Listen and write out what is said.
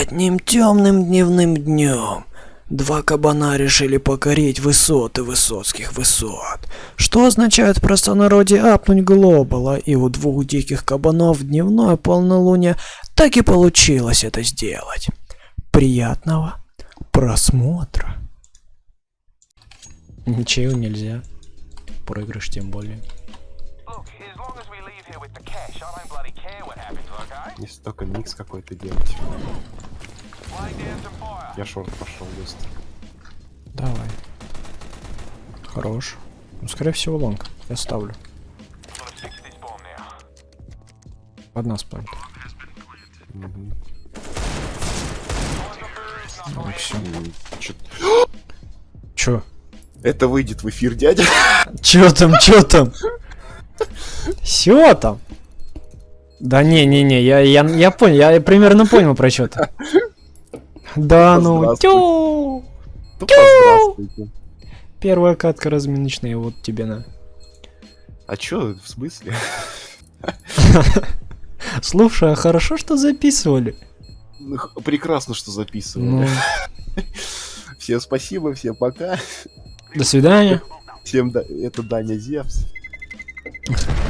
Одним темным дневным днем два кабана решили покорить высоты высоцких высот, что означает в простонародье апнуть глобала, и у двух диких кабанов в дневное полнолуние так и получилось это сделать. Приятного просмотра. Ничего нельзя. Проигрыш тем более. Look, as long as we leave here with the cash, I don't bloody care what happens, okay? Если только микс какой-то делать. Я шорт пошел быстро. Давай. Хорош. Ну, скорее всего, лонг. Я ставлю. Под нас планет. Мгм. Ну, все. Чё- Чё? Это выйдет в эфир, дядя. Чё там, чё там? Все там? Да не, не, не, я, я, я понял, я примерно понял про что то Да ну, тю! Здравствуйте. Первая катка разминочная, вот тебе на. А чё, в смысле? Слушай, а хорошо, что записывали. Ну, Прекрасно, что записывали. Ну, Всем спасибо, всем пока. до свидания. Всем да- это Даня Зевс.